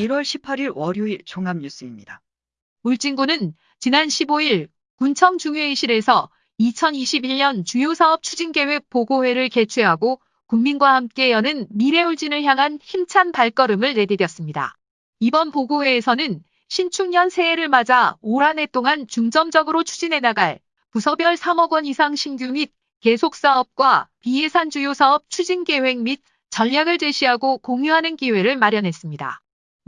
1월 18일 월요일 종합뉴스입니다. 울진군은 지난 15일 군청 중회의실에서 2021년 주요 사업 추진 계획 보고회를 개최하고 국민과 함께 여는 미래울진을 향한 힘찬 발걸음을 내디뎠습니다. 이번 보고회에서는 신축년 새해를 맞아 올 한 해 동안 중점적으로 추진해 나갈 부서별 3억 원 이상 신규 및 계속 사업과 비예산 주요 사업 추진 계획 및 전략을 제시하고 공유하는 기회를 마련했습니다.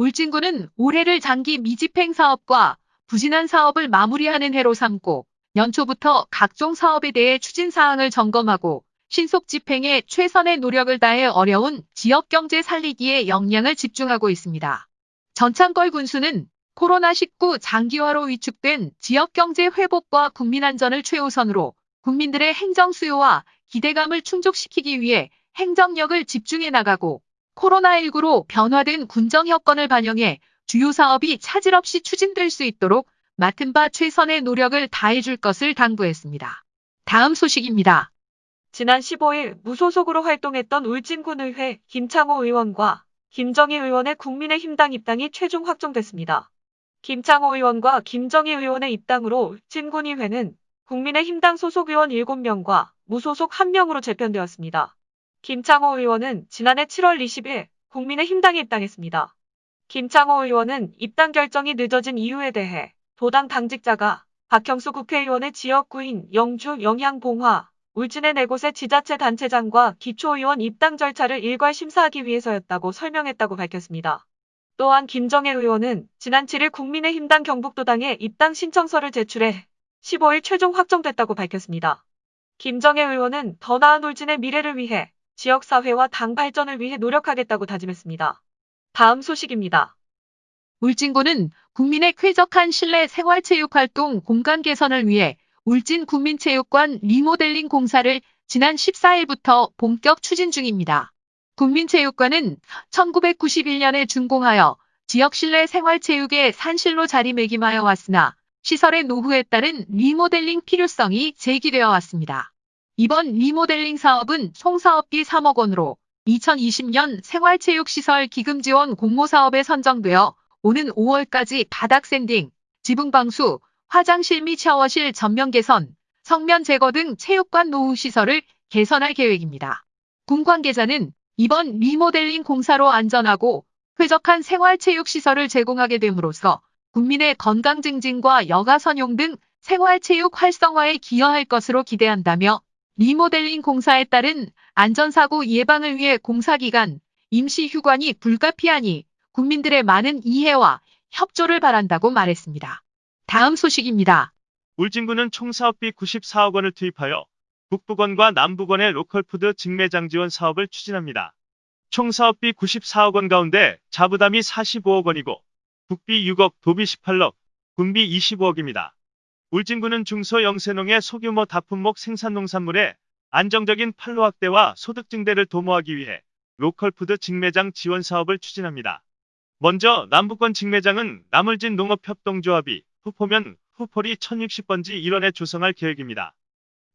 울진군은 올해를 장기 미집행 사업과 부진한 사업을 마무리하는 해로 삼고 연초부터 각종 사업에 대해 추진 사항을 점검하고 신속 집행에 최선의 노력을 다해 어려운 지역 경제 살리기에 역량을 집중하고 있습니다. 전창걸 군수는 코로나19 장기화로 위축된 지역 경제 회복과 국민 안전을 최우선으로 국민들의 행정 수요와 기대감을 충족시키기 위해 행정력을 집중해 나가고 코로나19로 변화된 군정 여건을 반영해 주요 사업이 차질 없이 추진될 수 있도록 맡은 바 최선의 노력을 다해줄 것을 당부했습니다. 다음 소식입니다. 지난 15일 무소속으로 활동했던 울진군의회 김창호 의원과 김정희 의원의 국민의힘당 입당이 최종 확정됐습니다. 김창호 의원과 김정희 의원의 입당으로 울진군의회는 국민의힘당 소속 의원 7명과 무소속 1명으로 재편되었습니다. 김창호 의원은 지난해 7월 20일 국민의힘 당에 입당했습니다. 김창호 의원은 입당 결정이 늦어진 이유에 대해 도당 당직자가 박형수 국회의원의 지역구인 영주 영향봉화 울진의 네 곳의 지자체 단체장과 기초의원 입당 절차를 일괄 심사하기 위해서였다고 설명했다고 밝혔습니다. 또한 김정혜 의원은 지난 7일 국민의힘당 경북도당에 입당 신청서를 제출해 15일 최종 확정됐다고 밝혔습니다. 김정혜 의원은 더 나은 울진의 미래를 위해 지역사회와 당 발전을 위해 노력하겠다고 다짐했습니다. 다음 소식입니다. 울진군은 국민의 쾌적한 실내 생활체육활동 공간 개선을 위해 울진 국민체육관 리모델링 공사를 지난 14일부터 본격 추진 중입니다. 국민체육관은 1991년에 준공하여 지역 실내 생활체육의 산실로 자리매김하여 왔으나 시설의 노후에 따른 리모델링 필요성이 제기되어 왔습니다. 이번 리모델링 사업은 총 사업비 3억 원으로 2020년 생활체육시설 기금 지원 공모 사업에 선정되어 오는 5월까지 바닥 샌딩, 지붕 방수, 화장실 및 샤워실 전면 개선, 석면 제거 등 체육관 노후 시설을 개선할 계획입니다. 군 관계자는 이번 리모델링 공사로 안전하고 쾌적한 생활체육시설을 제공하게 됨으로써 국민의 건강 증진과 여가 선용 등 생활체육 활성화에 기여할 것으로 기대한다며 리모델링 공사에 따른 안전사고 예방을 위해 공사기간 임시휴관이 불가피하니 국민들의 많은 이해와 협조를 바란다고 말했습니다. 다음 소식입니다. 울진군은 총 사업비 94억 원을 투입하여 북부권과 남부권의 로컬푸드 직매장 지원 사업을 추진합니다. 총 사업비 94억 원 가운데 자부담이 45억 원이고 국비 6억, 도비 18억, 군비 25억입니다. 울진군은 중소 영세농의 소규모 다품목 생산농산물의 안정적인 판로 확대와 소득 증대를 도모하기 위해 로컬푸드 직매장 지원 사업을 추진합니다. 먼저 남부권 직매장은 남울진 농업협동조합이 후포면 후포리 1060번지 일원에 조성할 계획입니다.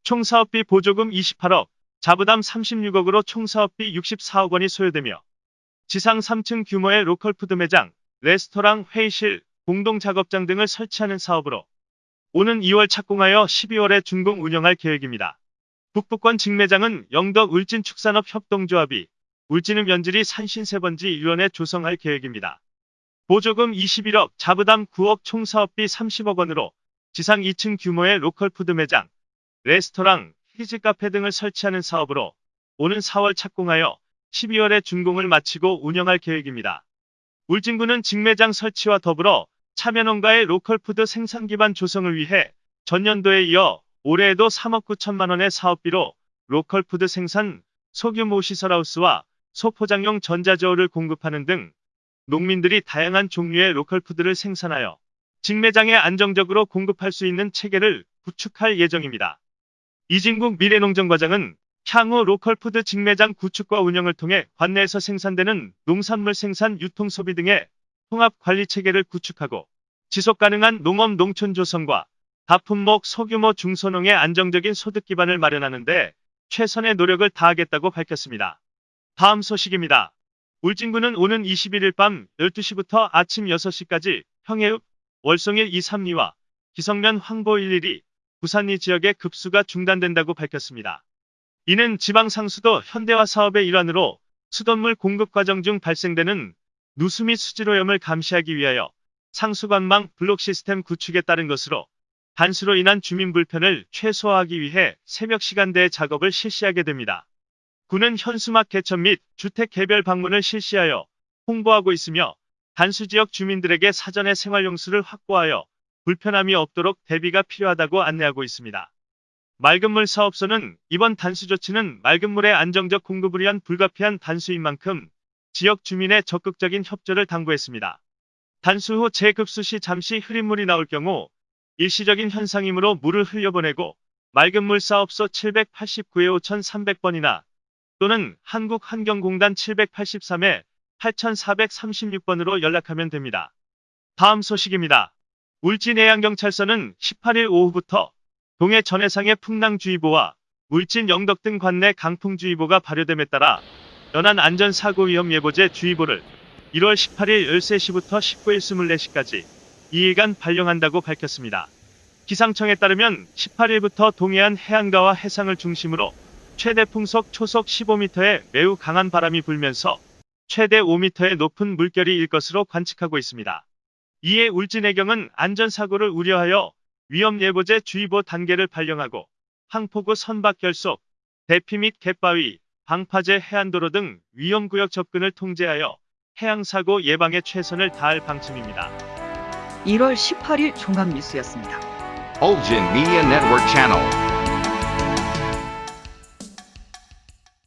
총 사업비 보조금 28억, 자부담 36억으로 총 사업비 64억 원이 소요되며 지상 3층 규모의 로컬푸드 매장, 레스토랑, 회의실, 공동작업장 등을 설치하는 사업으로 오는 2월 착공하여 12월에 준공 운영할 계획입니다. 북부권 직매장은 영덕 울진 축산업 협동조합이 울진읍 연지리 산신세번지 일원에 조성할 계획입니다. 보조금 21억, 자부담 9억 총 사업비 30억 원으로 지상 2층 규모의 로컬 푸드 매장, 레스토랑, 키즈 카페 등을 설치하는 사업으로 오는 4월 착공하여 12월에 준공을 마치고 운영할 계획입니다. 울진군은 직매장 설치와 더불어 참여농가의 로컬푸드 생산 기반 조성을 위해 전년도에 이어 올해에도 3억 9천만 원의 사업비로 로컬푸드 생산, 소규모 시설하우스와 소포장용 전자저울을 공급하는 등 농민들이 다양한 종류의 로컬푸드를 생산하여 직매장에 안정적으로 공급할 수 있는 체계를 구축할 예정입니다. 이진국 미래농정과장은 향후 로컬푸드 직매장 구축과 운영을 통해 관내에서 생산되는 농산물 생산 유통 소비 등의 통합 관리 체계를 구축하고 지속 가능한 농업 농촌 조성과 다품목 소규모 중소농의 안정적인 소득 기반을 마련하는 데 최선의 노력을 다하겠다고 밝혔습니다. 다음 소식입니다. 울진군은 오는 21일 밤 12시부터 아침 6시까지 평해읍, 월송일 2, 3리와 기성면 황보 11이 부산리 지역의 급수가 중단된다고 밝혔습니다. 이는 지방 상수도 현대화 사업의 일환으로 수돗물 공급 과정 중 발생되는 누수 및 수질오염을 감시하기 위하여 상수관망 블록 시스템 구축에 따른 것으로 단수로 인한 주민 불편을 최소화하기 위해 새벽 시간대에 작업을 실시하게 됩니다. 군은 현수막 개천 및 주택 개별 방문을 실시하여 홍보하고 있으며 단수 지역 주민들에게 사전에 생활용수를 확보하여 불편함이 없도록 대비가 필요하다고 안내하고 있습니다. 맑은물 사업소는 이번 단수 조치는 맑은 물의 안정적 공급을 위한 불가피한 단수인 만큼 지역 주민의 적극적인 협조를 당부했습니다. 단수 후 재급수 시 잠시 흐린 물이 나올 경우 일시적인 현상이므로 물을 흘려보내고 맑은 물 사업소 789에 5300번이나 또는 한국환경공단 783에 8436번으로 연락하면 됩니다. 다음 소식입니다. 울진해양경찰서는 18일 오후부터 동해 전해상의 풍랑주의보와 울진 영덕 등 관내 강풍주의보가 발효됨에 따라 연안 안전사고 위험 예보제 주의보를 1월 18일 13시부터 19일 24시까지 2일간 발령한다고 밝혔습니다. 기상청에 따르면 18일부터 동해안 해안가와 해상을 중심으로 최대 풍속 초속 15m의 매우 강한 바람이 불면서 최대 5m의 높은 물결이 일 것으로 관측하고 있습니다. 이에 울진해경은 안전사고를 우려하여 위험예보제 주의보 단계를 발령하고 항포구 선박 결속, 대피 및 갯바위, 방파제 해안도로 등 위험구역 접근을 통제하여 해양사고 예방에 최선을 다할 방침입니다. 1월 18일 종합뉴스였습니다. Ulgin Media Network Channel.